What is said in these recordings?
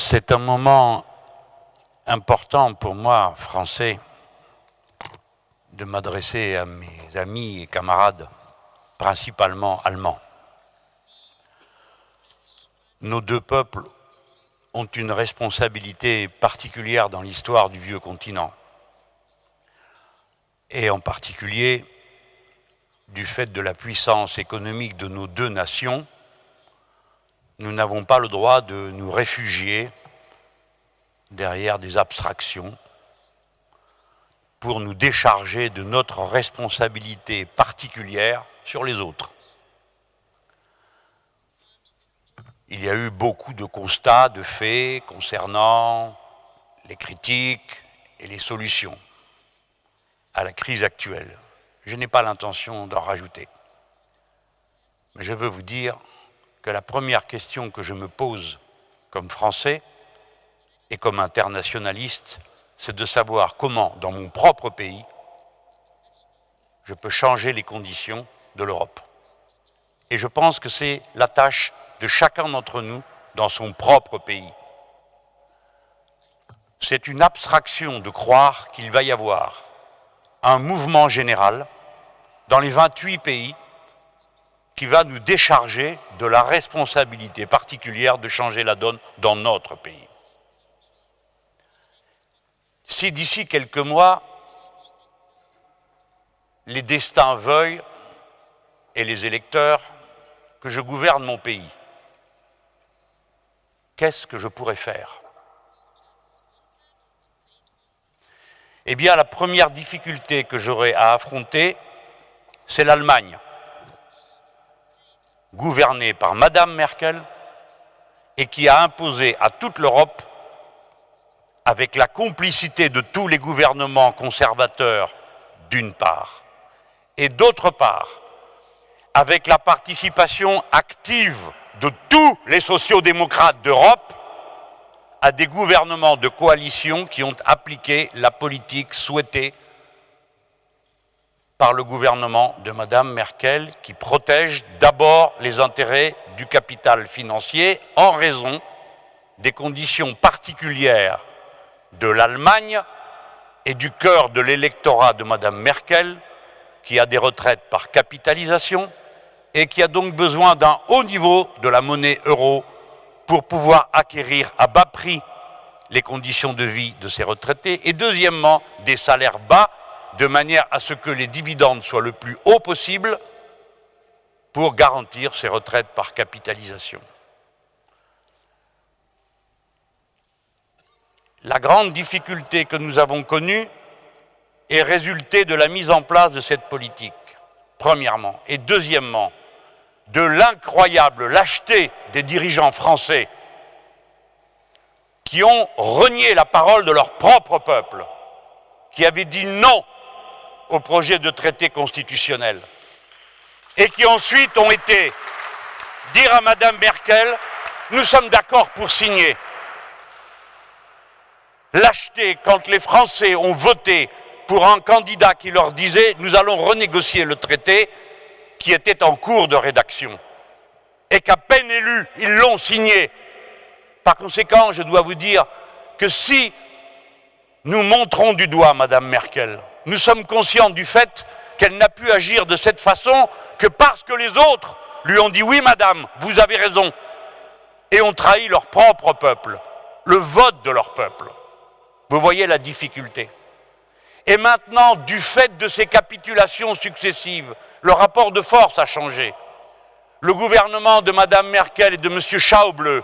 C'est un moment important pour moi, français, de m'adresser à mes amis et camarades, principalement allemands. Nos deux peuples ont une responsabilité particulière dans l'histoire du vieux continent, et en particulier du fait de la puissance économique de nos deux nations, nous n'avons pas le droit de nous réfugier derrière des abstractions pour nous décharger de notre responsabilité particulière sur les autres. Il y a eu beaucoup de constats, de faits concernant les critiques et les solutions à la crise actuelle. Je n'ai pas l'intention d'en rajouter. Mais je veux vous dire que la première question que je me pose comme Français et comme internationaliste, c'est de savoir comment, dans mon propre pays, je peux changer les conditions de l'Europe. Et je pense que c'est la tâche de chacun d'entre nous dans son propre pays. C'est une abstraction de croire qu'il va y avoir un mouvement général dans les 28 pays qui va nous décharger de la responsabilité particulière de changer la donne dans notre pays. Si d'ici quelques mois, les destins veuillent, et les électeurs, que je gouverne mon pays, qu'est-ce que je pourrais faire? Eh bien, la première difficulté que j'aurai à affronter, c'est l'Allemagne, gouvernée par Madame Merkel et qui a imposé à toute l'Europe, avec la complicité de tous les gouvernements conservateurs d'une part, et d'autre part, avec la participation active de tous les sociodémocrates d'Europe, à des gouvernements de coalition qui ont appliqué la politique souhaitée par le gouvernement de Mme Merkel qui protège d'abord les intérêts du capital financier en raison des conditions particulières de l'Allemagne et du cœur de l'électorat de Mme Merkel qui a des retraites par capitalisation et qui a donc besoin d'un haut niveau de la monnaie euro pour pouvoir acquérir à bas prix les conditions de vie de ses retraités et deuxièmement des salaires bas de manière à ce que les dividendes soient le plus haut possible pour garantir ces retraites par capitalisation. La grande difficulté que nous avons connue est résultée de la mise en place de cette politique, premièrement. Et deuxièmement, de l'incroyable lâcheté des dirigeants français qui ont renié la parole de leur propre peuple, qui avaient dit non au projet de traité constitutionnel et qui ensuite ont été dire à Mme Merkel nous sommes d'accord pour signer. Lâcheté quand les Français ont voté pour un candidat qui leur disait nous allons renégocier le traité qui était en cours de rédaction et qu'à peine élus, ils l'ont signé. Par conséquent, je dois vous dire que si nous montrons du doigt Mme Merkel, nous sommes conscients du fait qu'elle n'a pu agir de cette façon que parce que les autres lui ont dit oui madame, vous avez raison, et ont trahi leur propre peuple, le vote de leur peuple. Vous voyez la difficulté. Et maintenant, du fait de ces capitulations successives, le rapport de force a changé. Le gouvernement de Mme Merkel et de M. Schauble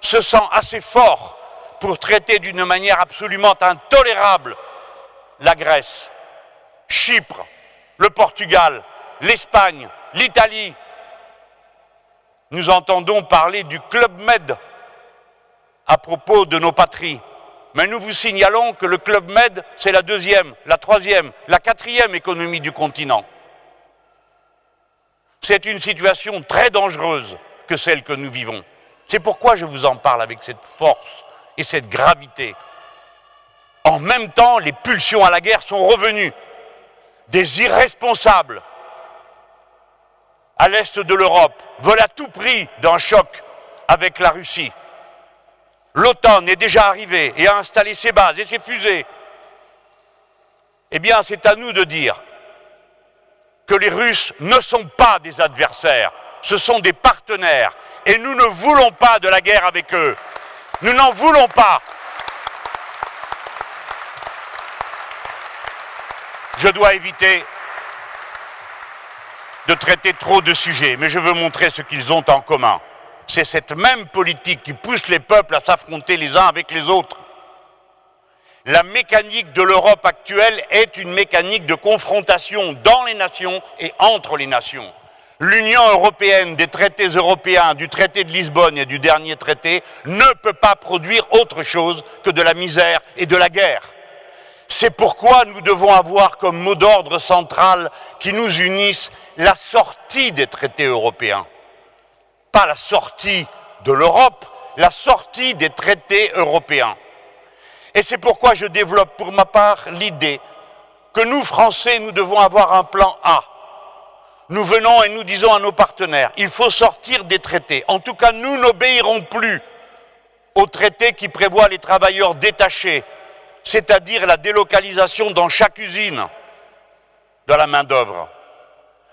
se sent assez fort pour traiter d'une manière absolument intolérable la Grèce, Chypre, le Portugal, l'Espagne, l'Italie. Nous entendons parler du Club Med à propos de nos patries. Mais nous vous signalons que le Club Med, c'est la deuxième, la troisième, la quatrième économie du continent. C'est une situation très dangereuse que celle que nous vivons. C'est pourquoi je vous en parle avec cette force et cette gravité. En même temps, les pulsions à la guerre sont revenues. Des irresponsables à l'est de l'Europe veulent à tout prix d'un choc avec la Russie. l'OTAN est déjà arrivée et a installé ses bases et ses fusées, eh bien c'est à nous de dire que les Russes ne sont pas des adversaires, ce sont des partenaires et nous ne voulons pas de la guerre avec eux. Nous n'en voulons pas. Je dois éviter de traiter trop de sujets, mais je veux montrer ce qu'ils ont en commun. C'est cette même politique qui pousse les peuples à s'affronter les uns avec les autres. La mécanique de l'Europe actuelle est une mécanique de confrontation dans les nations et entre les nations. L'Union européenne, des traités européens, du traité de Lisbonne et du dernier traité, ne peut pas produire autre chose que de la misère et de la guerre. C'est pourquoi nous devons avoir comme mot d'ordre central qui nous unisse la sortie des traités européens. Pas la sortie de l'Europe, la sortie des traités européens. Et c'est pourquoi je développe pour ma part l'idée que nous, Français, nous devons avoir un plan A nous venons et nous disons à nos partenaires, il faut sortir des traités. En tout cas, nous n'obéirons plus aux traités qui prévoient les travailleurs détachés, c'est-à-dire la délocalisation dans chaque usine de la main-d'œuvre.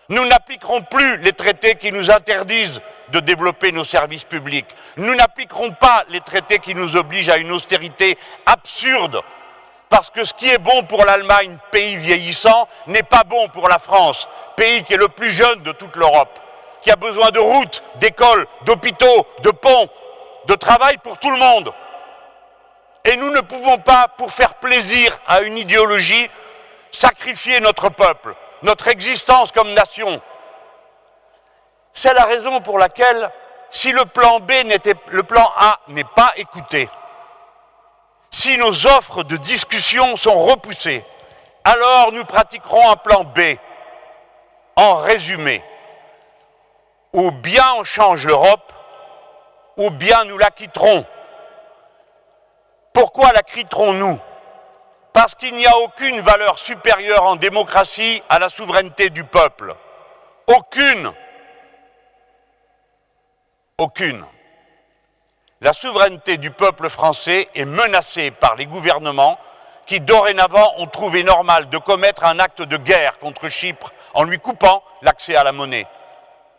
Nous n'appliquerons plus les traités qui nous interdisent de développer nos services publics. Nous n'appliquerons pas les traités qui nous obligent à une austérité absurde parce que ce qui est bon pour l'Allemagne, pays vieillissant, n'est pas bon pour la France, pays qui est le plus jeune de toute l'Europe, qui a besoin de routes, d'écoles, d'hôpitaux, de ponts, de travail pour tout le monde. Et nous ne pouvons pas, pour faire plaisir à une idéologie, sacrifier notre peuple, notre existence comme nation. C'est la raison pour laquelle, si le plan B le plan A n'est pas écouté, si nos offres de discussion sont repoussées, alors nous pratiquerons un plan B. En résumé, ou bien on change l'Europe, ou bien nous la quitterons. Pourquoi la quitterons-nous? Parce qu'il n'y a aucune valeur supérieure en démocratie à la souveraineté du peuple. Aucune. Aucune. La souveraineté du peuple français est menacée par les gouvernements qui dorénavant ont trouvé normal de commettre un acte de guerre contre Chypre en lui coupant l'accès à la monnaie,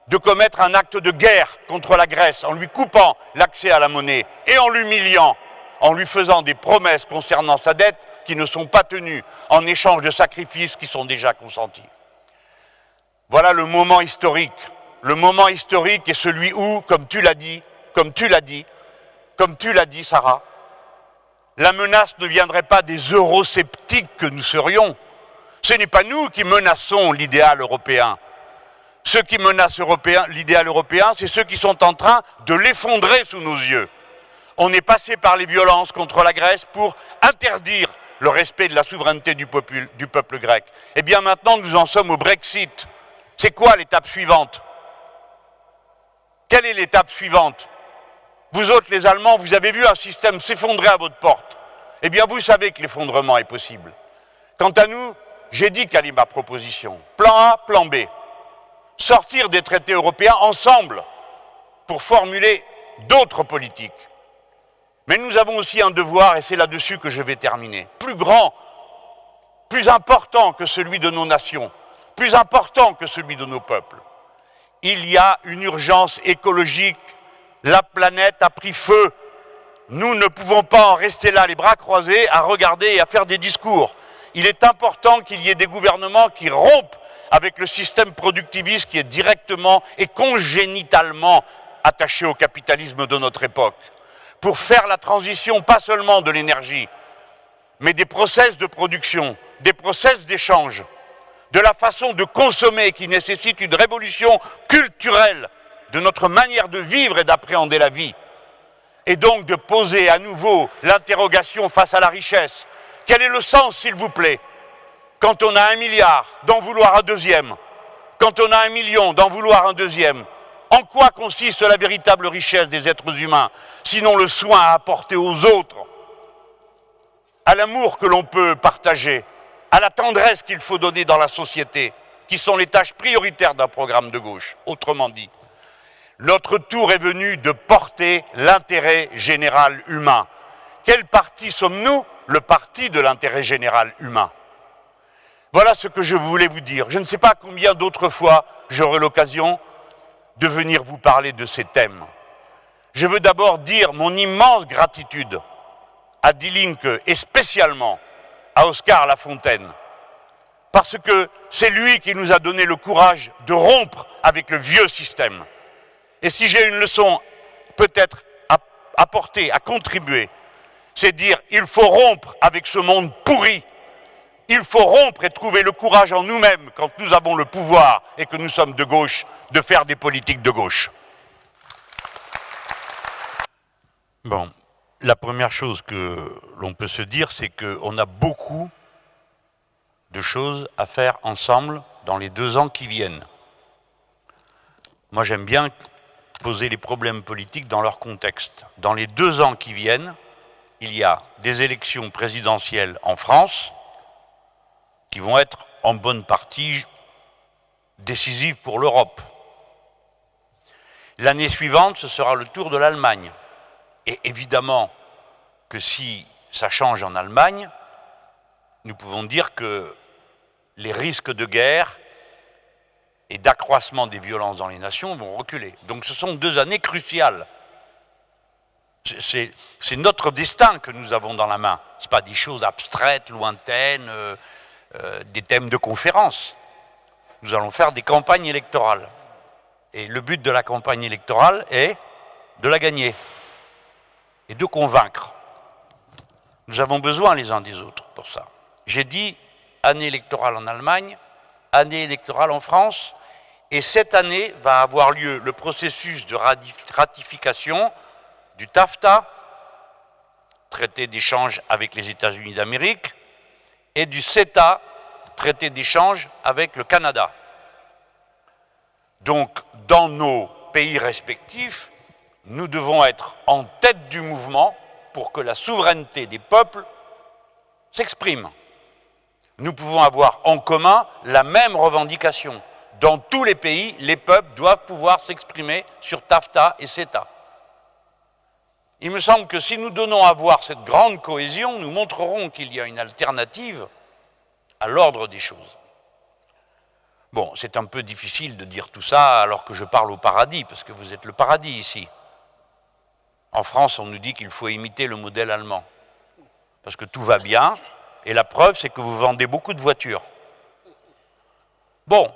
de commettre un acte de guerre contre la Grèce en lui coupant l'accès à la monnaie et en l'humiliant, en lui faisant des promesses concernant sa dette qui ne sont pas tenues en échange de sacrifices qui sont déjà consentis. Voilà le moment historique. Le moment historique est celui où, comme tu l'as dit, comme tu l'as dit, comme tu l'as dit, Sarah, la menace ne viendrait pas des eurosceptiques que nous serions. Ce n'est pas nous qui menaçons l'idéal européen. Ceux qui menacent l'idéal européen, c'est ceux qui sont en train de l'effondrer sous nos yeux. On est passé par les violences contre la Grèce pour interdire le respect de la souveraineté du peuple, du peuple grec. Eh bien maintenant, nous en sommes au Brexit. C'est quoi l'étape suivante? Quelle est l'étape suivante? Vous autres, les Allemands, vous avez vu un système s'effondrer à votre porte. Eh bien, vous savez que l'effondrement est possible. Quant à nous, j'ai dit quelle est ma proposition. Plan A, plan B. Sortir des traités européens ensemble pour formuler d'autres politiques. Mais nous avons aussi un devoir, et c'est là-dessus que je vais terminer, plus grand, plus important que celui de nos nations, plus important que celui de nos peuples. Il y a une urgence écologique la planète a pris feu. Nous ne pouvons pas en rester là, les bras croisés, à regarder et à faire des discours. Il est important qu'il y ait des gouvernements qui rompent avec le système productiviste qui est directement et congénitalement attaché au capitalisme de notre époque, pour faire la transition pas seulement de l'énergie, mais des process de production, des process d'échange, de la façon de consommer qui nécessite une révolution culturelle de notre manière de vivre et d'appréhender la vie. Et donc de poser à nouveau l'interrogation face à la richesse. Quel est le sens, s'il vous plaît, quand on a un milliard, d'en vouloir un deuxième. Quand on a un million, d'en vouloir un deuxième. En quoi consiste la véritable richesse des êtres humains, sinon le soin à apporter aux autres, à l'amour que l'on peut partager, à la tendresse qu'il faut donner dans la société, qui sont les tâches prioritaires d'un programme de gauche, autrement dit Notre tour est venu de porter l'intérêt général humain. Quel parti sommes-nous? Le parti de l'intérêt général humain. Voilà ce que je voulais vous dire. Je ne sais pas combien d'autres fois j'aurai l'occasion de venir vous parler de ces thèmes. Je veux d'abord dire mon immense gratitude à Die et spécialement à Oscar Lafontaine, parce que c'est lui qui nous a donné le courage de rompre avec le vieux système. Et si j'ai une leçon peut-être à apporter, à contribuer, c'est dire il faut rompre avec ce monde pourri. Il faut rompre et trouver le courage en nous-mêmes, quand nous avons le pouvoir et que nous sommes de gauche, de faire des politiques de gauche. Bon, la première chose que l'on peut se dire, c'est qu'on a beaucoup de choses à faire ensemble dans les deux ans qui viennent. Moi, j'aime bien poser les problèmes politiques dans leur contexte. Dans les deux ans qui viennent, il y a des élections présidentielles en France qui vont être en bonne partie décisives pour l'Europe. L'année suivante, ce sera le tour de l'Allemagne. Et évidemment que si ça change en Allemagne, nous pouvons dire que les risques de guerre et d'accroissement des violences dans les nations vont reculer. Donc ce sont deux années cruciales. C'est notre destin que nous avons dans la main. Ce pas des choses abstraites, lointaines, euh, euh, des thèmes de conférence. Nous allons faire des campagnes électorales. Et le but de la campagne électorale est de la gagner et de convaincre. Nous avons besoin les uns des autres pour ça. J'ai dit année électorale en Allemagne, année électorale en France, et cette année va avoir lieu le processus de ratification du TAFTA, traité d'échange avec les États-Unis d'Amérique, et du CETA, traité d'échange avec le Canada. Donc, dans nos pays respectifs, nous devons être en tête du mouvement pour que la souveraineté des peuples s'exprime. Nous pouvons avoir en commun la même revendication. Dans tous les pays, les peuples doivent pouvoir s'exprimer sur TAFTA et CETA. Il me semble que si nous donnons à voir cette grande cohésion, nous montrerons qu'il y a une alternative à l'ordre des choses. Bon, c'est un peu difficile de dire tout ça alors que je parle au paradis, parce que vous êtes le paradis ici. En France, on nous dit qu'il faut imiter le modèle allemand, parce que tout va bien, et la preuve, c'est que vous vendez beaucoup de voitures. Bon,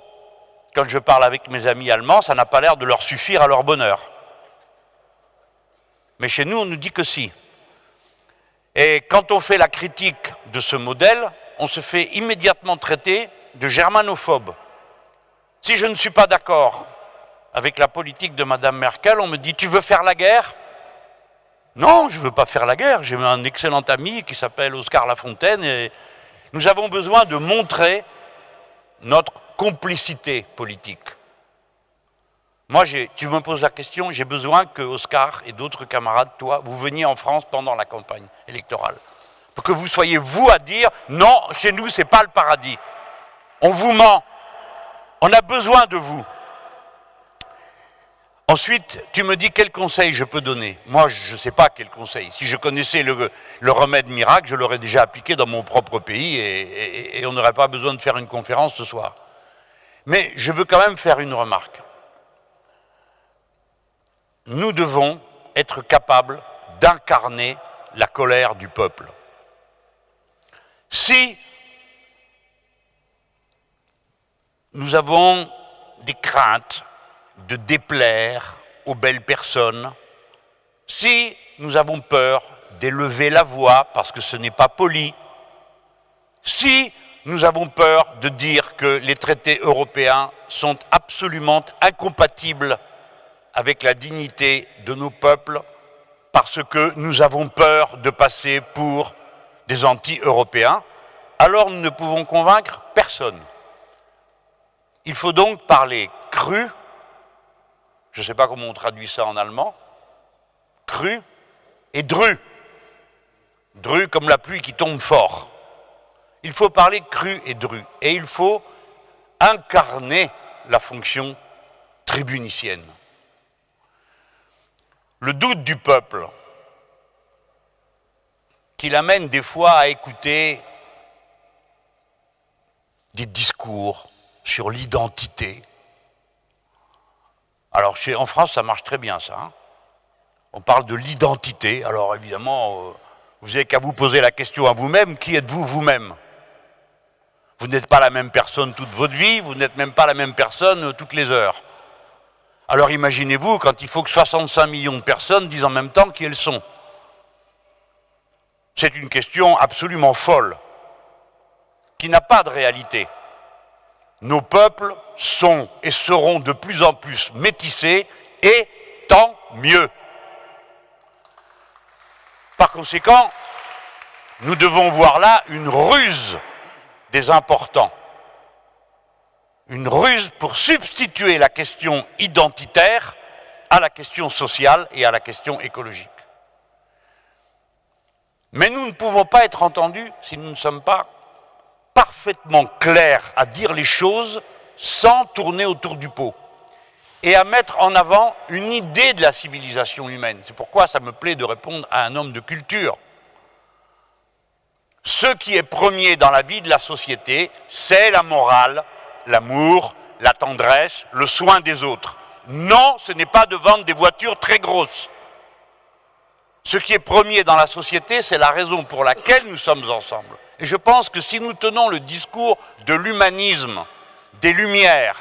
quand je parle avec mes amis allemands, ça n'a pas l'air de leur suffire à leur bonheur. Mais chez nous, on nous dit que si. Et quand on fait la critique de ce modèle, on se fait immédiatement traiter de germanophobe. Si je ne suis pas d'accord avec la politique de Mme Merkel, on me dit « tu veux faire la guerre ?» Non, je ne veux pas faire la guerre. J'ai un excellent ami qui s'appelle Oscar Lafontaine et nous avons besoin de montrer notre complicité politique. Moi, tu me poses la question, j'ai besoin que Oscar et d'autres camarades, toi, vous veniez en France pendant la campagne électorale. Pour que vous soyez vous à dire, non, chez nous, ce n'est pas le paradis. On vous ment. On a besoin de vous. Ensuite, tu me dis quel conseil je peux donner. Moi, je ne sais pas quel conseil. Si je connaissais le, remède miracle, je l'aurais déjà appliqué dans mon propre pays et, on n'aurait pas besoin de faire une conférence ce soir. Mais je veux quand même faire une remarque. Nous devons être capables d'incarner la colère du peuple. Si nous avons des craintes, de déplaire aux belles personnes, si nous avons peur d'élever la voix parce que ce n'est pas poli, si nous avons peur de dire que les traités européens sont absolument incompatibles avec la dignité de nos peuples, parce que nous avons peur de passer pour des anti-européens, alors nous ne pouvons convaincre personne. Il faut donc parler cru je ne sais pas comment on traduit ça en allemand, cru et dru. Dru comme la pluie qui tombe fort. Il faut parler cru et dru. Et il faut incarner la fonction tribunicienne. le doute du peuple, qui l'amène des fois à écouter des discours sur l'identité. Alors en France, ça marche très bien ça. Hein. On parle de l'identité. Alors évidemment, euh, vous n'avez qu'à vous poser la question à vous-même, qui êtes-vous vous-même? Vous, n'êtes pas la même personne toute votre vie, vous n'êtes même pas la même personne euh, toutes les heures. Alors imaginez-vous quand il faut que 65 millions de personnes disent en même temps qui elles sont. C'est une question absolument folle, qui n'a pas de réalité. Nos peuples sont et seront de plus en plus métissés, et tant mieux. Par conséquent, nous devons voir là une ruse des importants, une ruse pour substituer la question identitaire à la question sociale et à la question écologique. Mais nous ne pouvons pas être entendus si nous ne sommes pas parfaitement clairs à dire les choses sans tourner autour du pot et à mettre en avant une idée de la civilisation humaine. C'est pourquoi ça me plaît de répondre à un homme de culture. Ce qui est premier dans la vie de la société, c'est la morale, l'amour, la tendresse, le soin des autres. Non, ce n'est pas de vendre des voitures très grosses. Ce qui est premier dans la société, c'est la raison pour laquelle nous sommes ensemble. Et je pense que si nous tenons le discours de l'humanisme, des Lumières,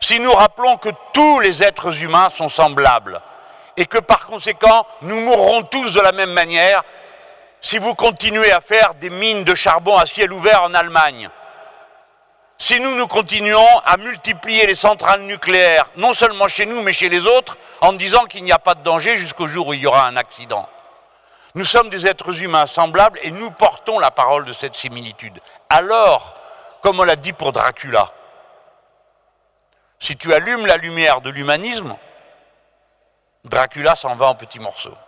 si nous rappelons que tous les êtres humains sont semblables et que par conséquent nous mourrons tous de la même manière si vous continuez à faire des mines de charbon à ciel ouvert en Allemagne, si nous nous continuons à multiplier les centrales nucléaires, non seulement chez nous, mais chez les autres, en disant qu'il n'y a pas de danger jusqu'au jour où il y aura un accident. Nous sommes des êtres humains semblables et nous portons la parole de cette similitude. Alors, comme on l'a dit pour Dracula, si tu allumes la lumière de l'humanisme, Dracula s'en va en petits morceaux.